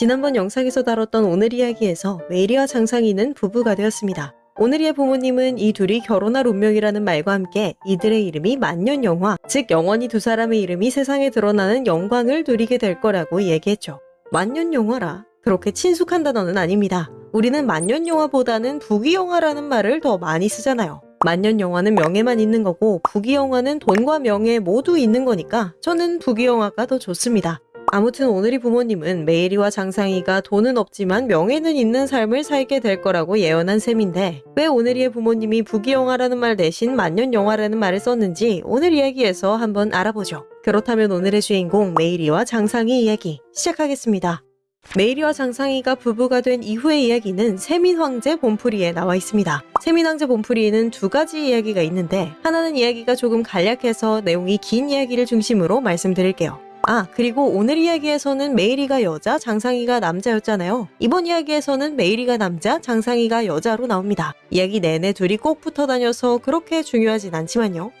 지난번 영상에서 다뤘던 오늘 이야기에서 메이리와 장상희는 부부가 되었습니다. 오늘이의 부모님은 이 둘이 결혼할 운명이라는 말과 함께 이들의 이름이 만년영화, 즉 영원히 두 사람의 이름이 세상에 드러나는 영광을 누리게 될 거라고 얘기했죠. 만년영화라 그렇게 친숙한 단어는 아닙니다. 우리는 만년영화보다는 부귀영화라는 말을 더 많이 쓰잖아요. 만년영화는 명예만 있는 거고 부귀영화는 돈과 명예 모두 있는 거니까 저는 부귀영화가 더 좋습니다. 아무튼 오늘이 부모님은 매일이와 장상이가 돈은 없지만 명예는 있는 삶을 살게 될 거라고 예언한 셈인데 왜 오늘이의 부모님이 부귀영화라는 말 대신 만년영화라는 말을 썼는지 오늘 이야기에서 한번 알아보죠. 그렇다면 오늘의 주인공 매일이와 장상이 이야기 시작하겠습니다. 매일이와 장상이가 부부가 된 이후의 이야기는 세민 황제 본풀이에 나와 있습니다. 세민 황제 본풀이에는 두 가지 이야기가 있는데 하나는 이야기가 조금 간략해서 내용이 긴 이야기를 중심으로 말씀드릴게요. 아, 그리고 오늘 이야기에서는 매일이가 여자, 장상이가 남자였잖아요. 이번 이야기에서는 매일이가 남자, 장상이가 여자로 나옵니다. 이야기 내내 둘이 꼭 붙어 다녀서 그렇게 중요하진 않지만요.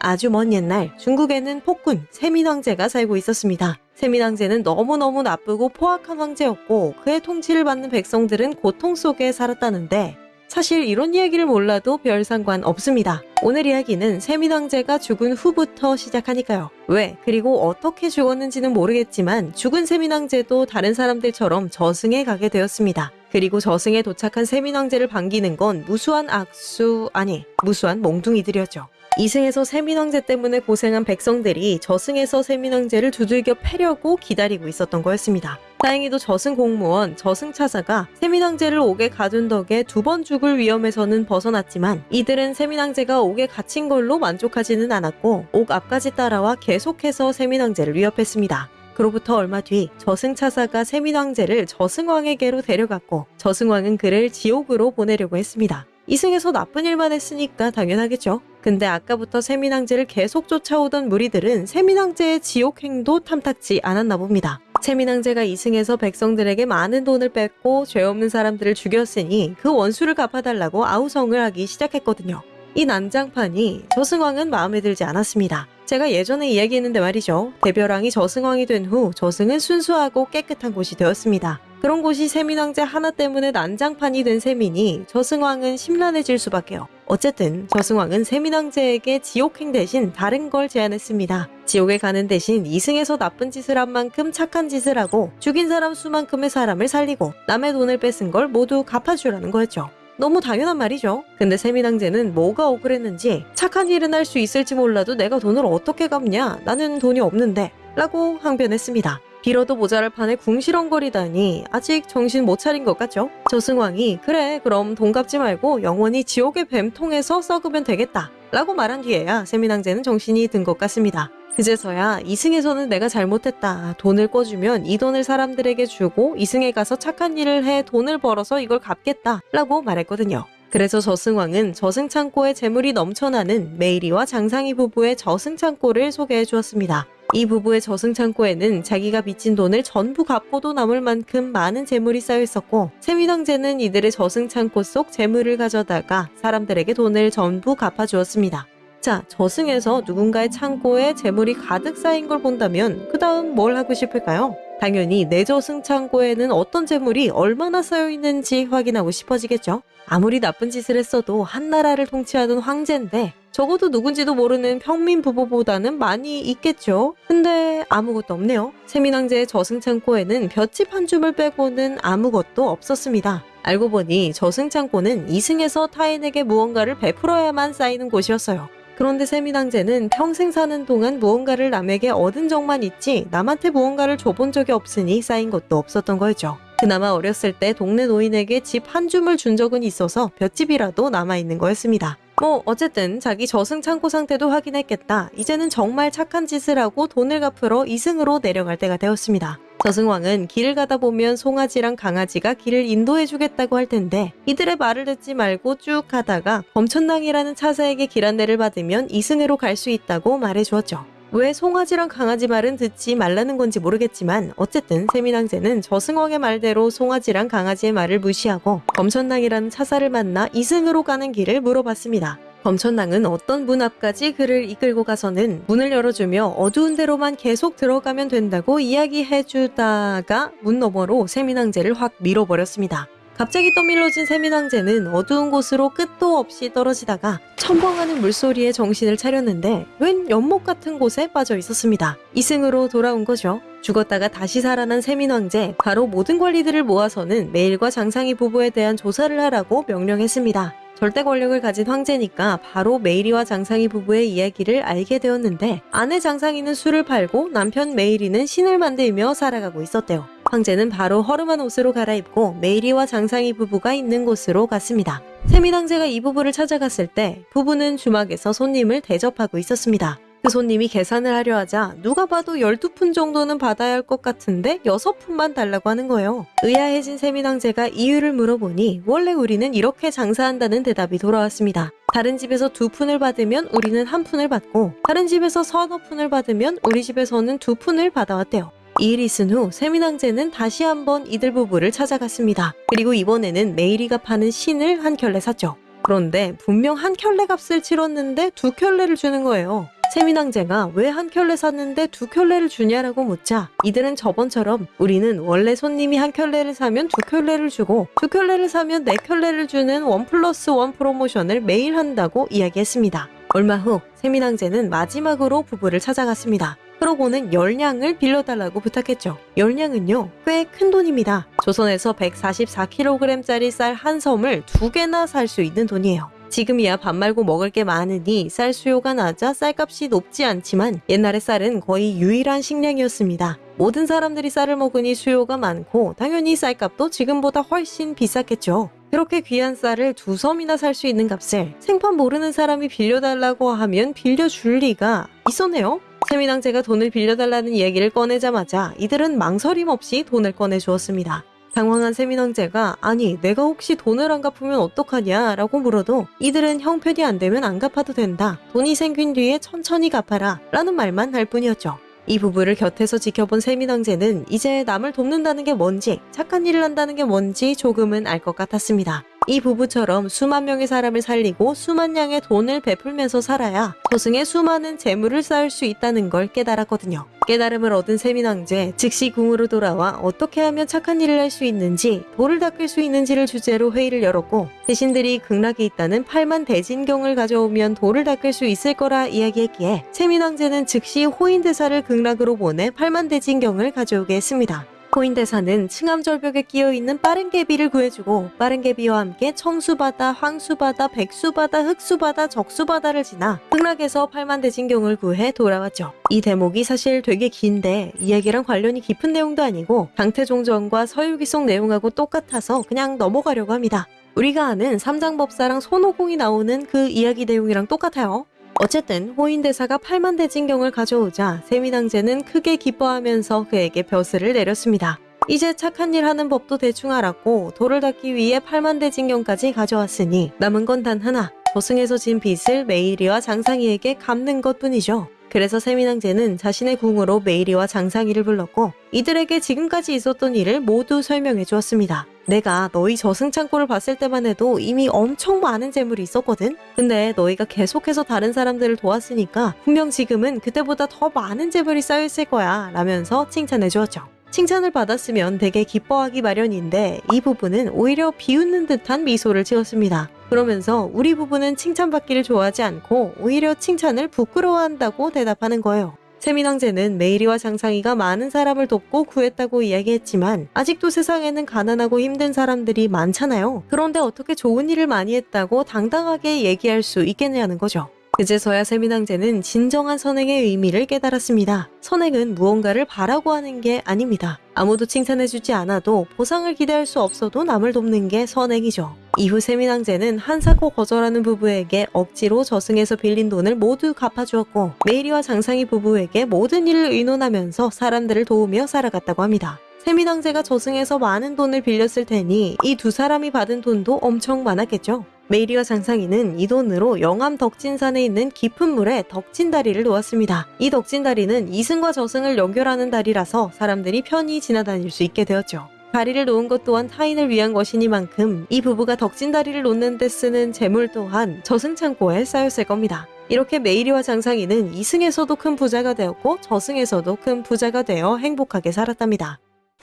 아주 먼 옛날 중국에는 폭군 세민왕제가 살고 있었습니다. 세민왕제는 너무너무 나쁘고 포악한 황제였고 그의 통치를 받는 백성들은 고통 속에 살았다는데 사실 이런 이야기를 몰라도 별 상관 없습니다. 오늘 이야기는 세민왕제가 죽은 후부터 시작하니까요. 왜 그리고 어떻게 죽었는지는 모르겠지만 죽은 세민왕제도 다른 사람들처럼 저승에 가게 되었습니다. 그리고 저승에 도착한 세민왕제를 반기는 건 무수한 악수 아니 무수한 몽둥이들이었죠. 이승에서 세민왕제 때문에 고생한 백성들이 저승에서 세민왕제를 두들겨 패려고 기다리고 있었던 거였습니다. 다행히도 저승 공무원, 저승 차사가 세민왕제를 옥에 가둔 덕에 두 번 죽을 위험에서는 벗어났지만 이들은 세민왕제가 옥에 갇힌 걸로 만족하지는 않았고 옥 앞까지 따라와 계속해서 세민왕제를 위협했습니다. 그로부터 얼마 뒤 저승차사가 세민왕제를 저승왕에게로 데려갔고 저승왕은 그를 지옥으로 보내려고 했습니다. 이승에서 나쁜 일만 했으니까 당연하겠죠. 근데 아까부터 세민왕제를 계속 쫓아오던 무리들은 세민왕제의 지옥행도 탐탁지 않았나 봅니다. 세민왕제가 이승에서 백성들에게 많은 돈을 뺏고 죄 없는 사람들을 죽였으니 그 원수를 갚아달라고 아우성을 하기 시작했거든요. 이 난장판이 저승왕은 마음에 들지 않았습니다. 제가 예전에 이야기했는데 말이죠. 대별왕이 저승왕이 된 후 저승은 순수하고 깨끗한 곳이 되었습니다. 그런 곳이 세민왕제 하나 때문에 난장판이 된 세민이 저승왕은 심란해질 수밖에요. 어쨌든 저승왕은 세민왕제에게 지옥행 대신 다른 걸 제안했습니다. 지옥에 가는 대신 이승에서 나쁜 짓을 한 만큼 착한 짓을 하고 죽인 사람 수만큼의 사람을 살리고 남의 돈을 뺏은 걸 모두 갚아주라는 거였죠. 너무 당연한 말이죠. 근데 세민왕제는 뭐가 억울했는지 착한 일은 할 수 있을지 몰라도 내가 돈을 어떻게 갚냐? 나는 돈이 없는데 라고 항변했습니다. 빌어도 모자랄 판에 궁시렁거리다니 아직 정신 못 차린 것 같죠? 저승왕이 그래 그럼 돈 갚지 말고 영원히 지옥의 뱀통에서 썩으면 되겠다 라고 말한 뒤에야 세민왕제는 정신이 든 것 같습니다. 그제서야 이승에서는 내가 잘못했다. 돈을 꿔주면 이 돈을 사람들에게 주고 이승에 가서 착한 일을 해 돈을 벌어서 이걸 갚겠다 라고 말했거든요. 그래서 저승왕은 저승창고에 재물이 넘쳐나는 메이리와 장상희 부부의 저승창고를 소개해 주었습니다. 이 부부의 저승창고에는 자기가 빚진 돈을 전부 갚고도 남을 만큼 많은 재물이 쌓여 있었고 세민왕제는 이들의 저승창고 속 재물을 가져다가 사람들에게 돈을 전부 갚아주었습니다. 자, 저승에서 누군가의 창고에 재물이 가득 쌓인 걸 본다면 그 다음 뭘 하고 싶을까요? 당연히 내 저승 창고에는 어떤 재물이 얼마나 쌓여 있는지 확인하고 싶어지겠죠. 아무리 나쁜 짓을 했어도 한 나라를 통치하던 황제인데 적어도 누군지도 모르는 평민 부부보다는 많이 있겠죠. 근데 아무것도 없네요. 세민왕제의 저승창고에는 볏짚 한 줌을 빼고는 아무것도 없었습니다. 알고 보니 저승창고는 이승에서 타인에게 무언가를 베풀어야만 쌓이는 곳이었어요. 그런데 세민왕제는 평생 사는 동안 무언가를 남에게 얻은 적만 있지 남한테 무언가를 줘본 적이 없으니 쌓인 것도 없었던 거죠. 그나마 어렸을 때 동네 노인에게 집 한 줌을 준 적은 있어서 볏집이라도 남아있는 거였습니다. 뭐 어쨌든 자기 저승 창고 상태도 확인했겠다. 이제는 정말 착한 짓을 하고 돈을 갚으러 이승으로 내려갈 때가 되었습니다. 저승왕은 길을 가다 보면 송아지랑 강아지가 길을 인도해 주겠다고 할 텐데 이들의 말을 듣지 말고 쭉 가다가 검천당이라는 차사에게 길 안내를 받으면 이승으로 갈 수 있다고 말해 주었죠. 왜 송아지랑 강아지 말은 듣지 말라는 건지 모르겠지만 어쨌든 세민왕제는 저승왕의 말대로 송아지랑 강아지의 말을 무시하고 검천당이라는 차사를 만나 이승으로 가는 길을 물어봤습니다. 검천낭은 어떤 문 앞까지 그를 이끌고 가서는 문을 열어주며 어두운 데로만 계속 들어가면 된다고 이야기해주다가 문 너머로 세민왕제를 확 밀어버렸습니다. 갑자기 떠밀러진 세민왕제는 어두운 곳으로 끝도 없이 떨어지다가 첨벙하는 물소리에 정신을 차렸는데 웬 연못 같은 곳에 빠져 있었습니다. 이승으로 돌아온 거죠. 죽었다가 다시 살아난 세민왕제 바로 모든 관리들을 모아서는 메일과 장상희 부부에 대한 조사를 하라고 명령했습니다. 절대 권력을 가진 황제니까 바로 매일이와 장상이 부부의 이야기를 알게 되었는데 아내 장상이는 술을 팔고 남편 매일이는 신을 만들며 살아가고 있었대요. 황제는 바로 허름한 옷으로 갈아입고 매일이와 장상이 부부가 있는 곳으로 갔습니다. 세민황제가 이 부부를 찾아갔을 때 부부는 주막에서 손님을 대접하고 있었습니다. 그 손님이 계산을 하려 하자 누가 봐도 12푼 정도는 받아야 할 것 같은데 6푼만 달라고 하는 거예요. 의아해진 세민황제가 이유를 물어보니 원래 우리는 이렇게 장사한다는 대답이 돌아왔습니다. 다른 집에서 두 푼을 받으면 우리는 한 푼을 받고 다른 집에서 서너 푼을 받으면 우리 집에서는 두 푼을 받아왔대요. 이 일이 있은 후 세민황제는 다시 한번 이들 부부를 찾아갔습니다. 그리고 이번에는 매일이가 파는 신을 한 켤레 샀죠. 그런데 분명 한 켤레 값을 치렀는데 두 켤레를 주는 거예요. 세민황제가 왜 한 켤레 샀는데 두 켤레를 주냐라고 묻자 이들은 저번처럼 우리는 원래 손님이 한 켤레를 사면 두 켤레를 주고 두 켤레를 사면 네 켤레를 주는 one plus one 프로모션을 매일 한다고 이야기했습니다. 얼마 후 세민황제는 마지막으로 부부를 찾아갔습니다. 그러고는 열량을 빌려달라고 부탁했죠. 열량은요, 꽤 큰 돈입니다. 조선에서 144kg짜리 쌀 한 섬을 두 개나 살 수 있는 돈이에요. 지금이야 밥 말고 먹을 게 많으니 쌀 수요가 낮아 쌀값이 높지 않지만 옛날의 쌀은 거의 유일한 식량이었습니다. 모든 사람들이 쌀을 먹으니 수요가 많고 당연히 쌀값도 지금보다 훨씬 비쌌겠죠. 그렇게 귀한 쌀을 두 섬이나 살 수 있는 값을 생판 모르는 사람이 빌려달라고 하면 빌려줄 리가 있었네요. 세민왕제가 돈을 빌려달라는 이야기를 꺼내자마자 이들은 망설임 없이 돈을 꺼내주었습니다. 당황한 세민왕제가 아니 내가 혹시 돈을 안 갚으면 어떡하냐 라고 물어도 이들은 형편이 안 되면 안 갚아도 된다. 돈이 생긴 뒤에 천천히 갚아라 라는 말만 할 뿐이었죠. 이 부부를 곁에서 지켜본 세민왕제는 이제 남을 돕는다는 게 뭔지 착한 일을 한다는 게 뭔지 조금은 알 것 같았습니다. 이 부부처럼 수만 명의 사람을 살리고 수만 양의 돈을 베풀면서 살아야 저승에 수많은 재물을 쌓을 수 있다는 걸 깨달았거든요. 깨달음을 얻은 세민왕제 즉시 궁으로 돌아와 어떻게 하면 착한 일을 할 수 있는지 돌을 닦을 수 있는지를 주제로 회의를 열었고 대신들이 극락에 있다는 8만 대진경을 가져오면 돌을 닦을 수 있을 거라 이야기했기에 세민왕제는 즉시 호인대사를 극락으로 보내 8만 대진경을 가져오게 했습니다. 호인대사는 층암절벽에 끼어있는 빠른개비를 구해주고 빠른개비와 함께 청수바다, 황수바다, 백수바다, 흑수바다, 적수바다를 지나 극락에서 팔만대진경을 구해 돌아왔죠. 이 대목이 사실 되게 긴데 이야기랑 관련이 깊은 내용도 아니고 강태종전과 서유기송 내용하고 똑같아서 그냥 넘어가려고 합니다. 우리가 아는 삼장법사랑 손오공이 나오는 그 이야기 내용이랑 똑같아요. 어쨌든 호인대사가 8만 대장경을 가져오자 세민황제는 크게 기뻐하면서 그에게 벼슬을 내렸습니다. 이제 착한 일 하는 법도 대충 알았고 도를 닦기 위해 8만 대장경까지 가져왔으니 남은 건 단 하나 저승에서 진 빚을 매일이와 장상이에게 갚는 것뿐이죠. 그래서 세민황제는 자신의 궁으로 매일이와 장상이를 불렀고 이들에게 지금까지 있었던 일을 모두 설명해 주었습니다. 내가 너희 저승창고를 봤을 때만 해도 이미 엄청 많은 재물이 있었거든? 근데 너희가 계속해서 다른 사람들을 도왔으니까 분명 지금은 그때보다 더 많은 재물이 쌓여있을 거야 라면서 칭찬해 주었죠. 칭찬을 받았으면 되게 기뻐하기 마련인데 이 부분은 오히려 비웃는 듯한 미소를 지었습니다. 그러면서 우리 부부는 칭찬받기를 좋아하지 않고 오히려 칭찬을 부끄러워한다고 대답하는 거예요. 세민왕제는 메이리와 장상희가 많은 사람을 돕고 구했다고 이야기했지만 아직도 세상에는 가난하고 힘든 사람들이 많잖아요. 그런데 어떻게 좋은 일을 많이 했다고 당당하게 얘기할 수 있겠냐는 거죠. 그제서야 세민왕제는 진정한 선행의 의미를 깨달았습니다. 선행은 무언가를 바라고 하는 게 아닙니다. 아무도 칭찬해주지 않아도 보상을 기대할 수 없어도 남을 돕는 게 선행이죠. 이후 세민왕제는 한사코 거절하는 부부에게 억지로 저승에서 빌린 돈을 모두 갚아주었고 매일이와 장상이 부부에게 모든 일을 의논하면서 사람들을 도우며 살아갔다고 합니다. 세민황제가 저승에서 많은 돈을 빌렸을 테니 이 두 사람이 받은 돈도 엄청 많았겠죠. 매일이와 장상이는 이 돈으로 영암 덕진산에 있는 깊은 물에 덕진다리를 놓았습니다. 이 덕진다리는 이승과 저승을 연결하는 다리라서 사람들이 편히 지나다닐 수 있게 되었죠. 다리를 놓은 것 또한 타인을 위한 것이니만큼 이 부부가 덕진 다리를 놓는 데 쓰는 재물 또한 저승창고에 쌓였을 겁니다. 이렇게 매일이와 장상이는 이승에서도 큰 부자가 되었고 저승에서도 큰 부자가 되어 행복하게 살았답니다.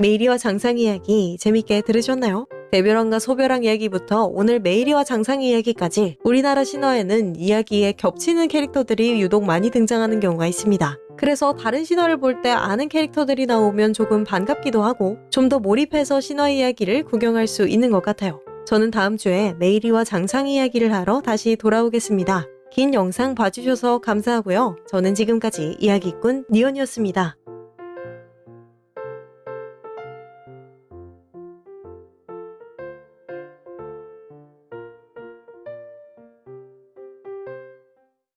매일이와 장상 이야기 재밌게 들으셨나요? 대별왕과 소별왕 이야기부터 오늘 매일이와 장상 이야기까지 우리나라 신화에는 이야기에 겹치는 캐릭터들이 유독 많이 등장하는 경우가 있습니다. 그래서 다른 신화를 볼 때 아는 캐릭터들이 나오면 조금 반갑기도 하고 좀 더 몰입해서 신화 이야기를 구경할 수 있는 것 같아요. 저는 다음 주에 매일이와 장상 이야기를 하러 다시 돌아오겠습니다. 긴 영상 봐주셔서 감사하고요. 저는 지금까지 이야기꾼 니언이었습니다.